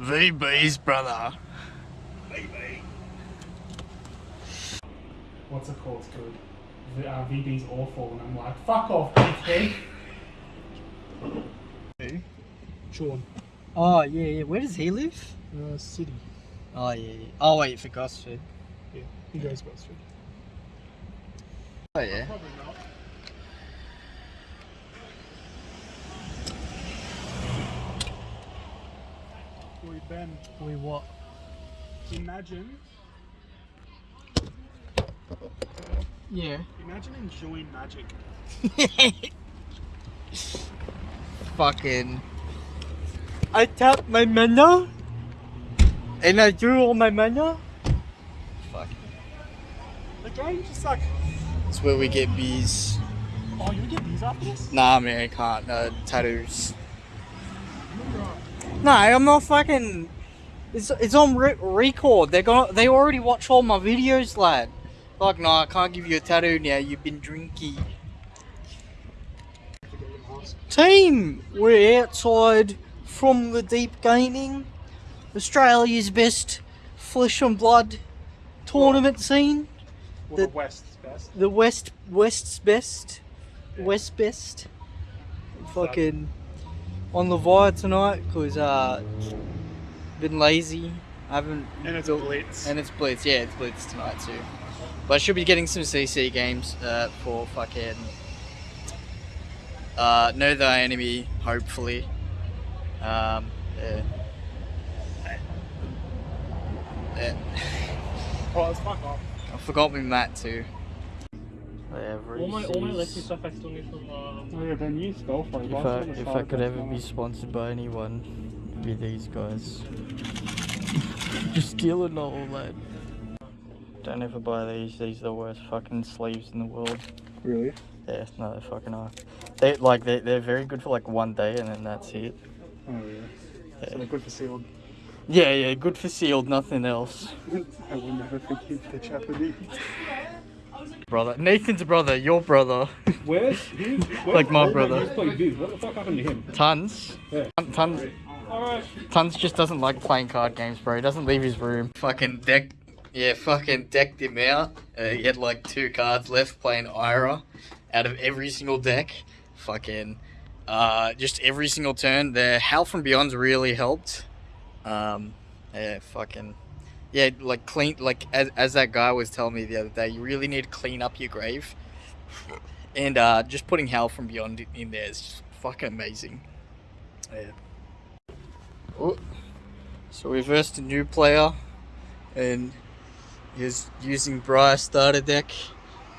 VB's brother. What's it called? It's good. The, uh, VB's awful, and I'm like, fuck off, BT. Sean. Oh yeah, yeah. Where does he live? Uh, City. Oh yeah. yeah. Oh wait, for Gosford. Yeah, he goes Westford. Oh yeah. Probably not. Boy, Ben, We what? imagine, Yeah. imagine enjoying magic. Fucking. I tap my mana, and I drew all my mana. Fuck. The game just like, It's where we get bees. oh, you get these after this? Nah, man, I can't. No tattoos. Uh, No, I'm not fucking. It's it's on re- record. They're gonna. They already watch all my videos, lad. Like, no, I can't give you a tattoo now. You've been drinking. Team, we're outside from the Deep Gaming, Australia's best flesh and blood tournament scene. Well, The- the West's best. The West West's best, West best. Fucking on the wire tonight because uh, been lazy. I haven't. And it's built- Blitz. And it's Blitz. Yeah, it's Blitz tonight too. But I should be getting some CC games uh, for fucking. Uh, know thy enemy, hopefully. Um, yeah. Yeah. Oh, fuck off. I forgot me Matt too. All my all my Lexi stuff I still need from uh, Oh yeah, Ben, you spell for If I, if I could ever be sponsored by anyone, it'd be these guys. Just stealing all that. Don't ever buy these. These are the worst fucking sleeves in the world. Really? Yeah, no, they fucking are. They like they they're very good for like one day and then that's it. Oh yeah. Yeah. So they're good for sealed. Yeah, yeah, good for sealed, nothing else. I will never forgive the Japanese. Brother, Nathan's brother, your brother, Where's where, Like my brother. What the fuck happened to him? Tons. Yeah. Tons. Tons just doesn't like playing card games, bro. He doesn't leave his room. Fucking deck, yeah, fucking decked him out. Uh, he had like two cards left playing Ira out of every single deck. Fucking, uh, just every single turn. The Hal from Beyond's really helped. Um, yeah, fucking, yeah, like clean, like as, as that guy was telling me the other day, you really need to clean up your grave. And uh, just putting Hell from Beyond in there is just fucking amazing. Yeah. Oh, so we versed a new player, and he's using Briar starter deck,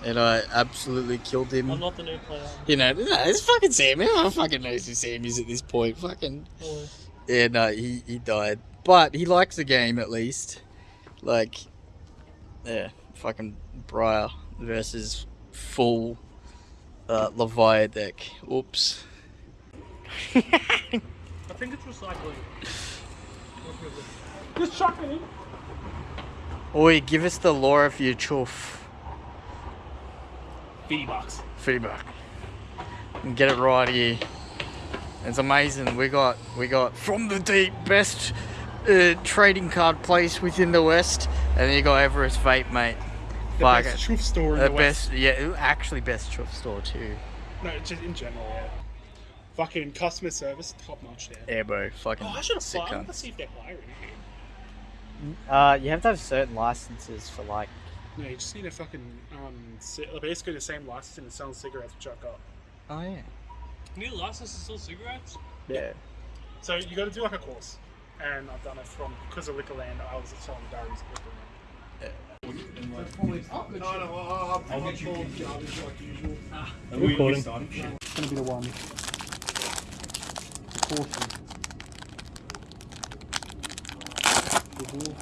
and I absolutely killed him. I'm not the new player. You know, no, it's fucking Sam. Everyone fucking knows who Sam is at this point. Fucking, Oh, yeah, no, he, he died. But he likes the game at least. Like, yeah, fucking Briar versus full uh, Leviathan deck. Oops. I think it's recycling. Just chuck it in. Oi, give us the lore for your chuff. 50 bucks. feedback and get it right here. It's amazing. We got we got from the deep best uh, trading card place within the West, and then you got Everest Vape, mate. The Fuck best it. truth store in The the, West. best, yeah, actually best chuff store too. No, just in general, yeah. Fucking customer service, top notch there. Yeah, bro, fucking Oh, I should have sick applied. Let's see if they're hiring. Uh, you have to have certain licenses for like. No, you just need a fucking um, basically the same license and selling cigarettes, which I've got. Oh yeah. You need a license to sell cigarettes? Yeah. So you got to do like a course, and I've done it from because of Liquorland. I was selling diaries at Liquorland. No, no, I'll, I'll get you garbage like usual. Are we recording? It's gonna be the one. The caution. The wheel.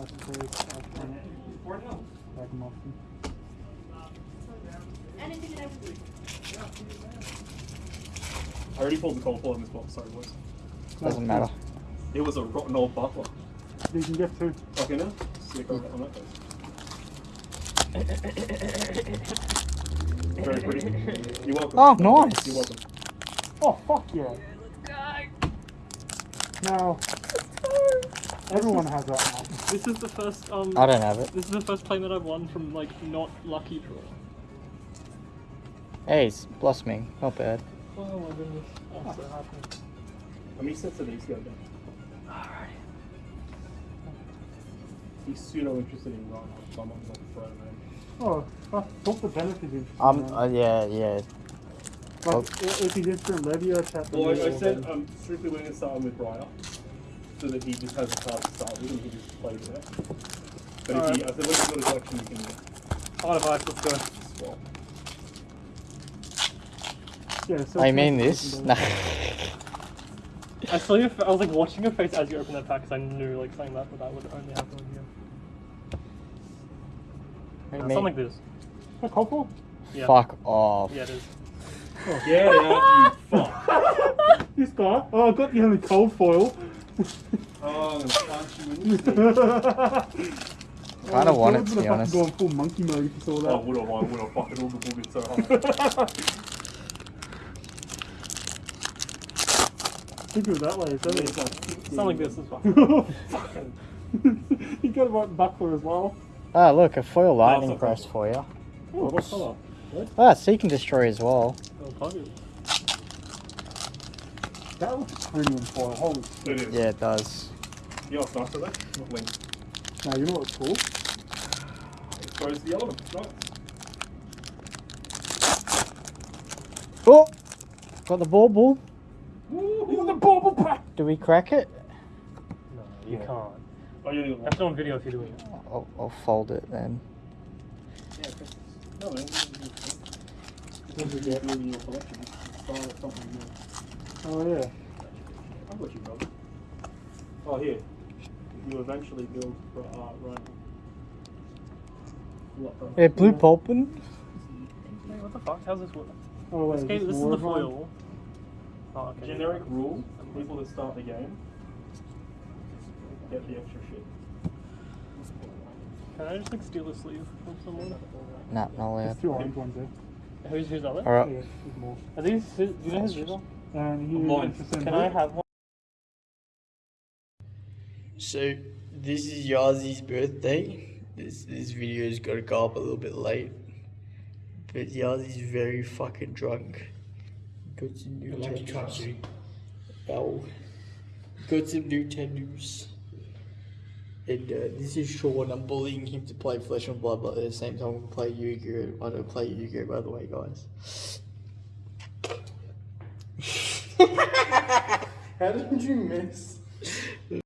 Ice cream, ice cream. Ragamuffin. I already pulled the cold pull in this box. Sorry, boys. Doesn't matter. It was a rotten old butler. You can get two. Okay, now sick on on that face. Very pretty. You're welcome. Oh, nice. You're welcome. Oh fuck yeah! No. Everyone has that now. This is the first um. I don't have it. This is the first plane that I've won from like not lucky draw. Hey, it's blossoming. Not bad. Oh my goodness, I'm so happy. How many sets of these go down? He's pseudo interested in Ryan. Someone's like throwing him. Oh, I thought the benefit is. Um. Uh, yeah. Yeah. Like, i- if he did for Levia chat. Well, I, I said I'm strictly going to start with Briar, so that he just has a card to start with and he can just play with it. But if he, I said, once you've got a collection, you can Hard advice, let's go. swap. Yeah, so I mean this. Nah. I saw your. I was like watching your face as you opened that pack because I knew like something that but that would only happen with you. I Uh, something like this. A couple? Yeah. Fuck off. Yeah, it is. Get out, you fuck! This guy? Oh, I got the only cold foil. Oh, I'm gonna punch you in the face. Kinda want it, to be honest. Go in full monkey mode if you saw that. Oh, would have, I would have fucking all the boogers so hard. Think of it that way, isn't it? Something like this as well. you got a right buckler as well. Ah, look, a foil lightning not crest for you. Oh, what colour? Ah, Seek and Destroy as well. Oh. That looks premium foil. Holy shit. It is. Yeah, it does. You know what's nice about that? Not link. Now, you know what's cool? It throws the elements. Nice. Oh! Got the ball Ooh, the bauble pack! Do we crack it? No, you Yeah. can't. Oh, you That's not on video if you're doing it. I'll, I'll fold it then. Yeah, press this. No, man. Your collection. Start something new. Oh, yeah. I've got you, brother. Oh, here. You eventually build for uh, Ryan. What the? Yeah, blue pulpin. Wait, what the fuck? How's this work? Oh, wait. This, game, this is the of one? foil. Oh, okay. Generic rule: people that start the game get the extra shit. Can I just like steal a sleeve from someone? Nah, not allowed. There's two orange ones there. Who's who's other? Alright. Yeah, there's more. Are these? Who, do you know who's these are? And you Mine. Can I have one? So this is Yazi's birthday. This this video's got to go up a little bit late, but Yazi's very fucking drunk. Got some new tattoos. Oh, got some new tattoos. And uh, this is Sean. I'm bullying him to play Flesh and Blood, but at the same time, we play Yu-Gi-Oh. I don't play Yu-Gi-Oh. By the way, guys. How did you miss?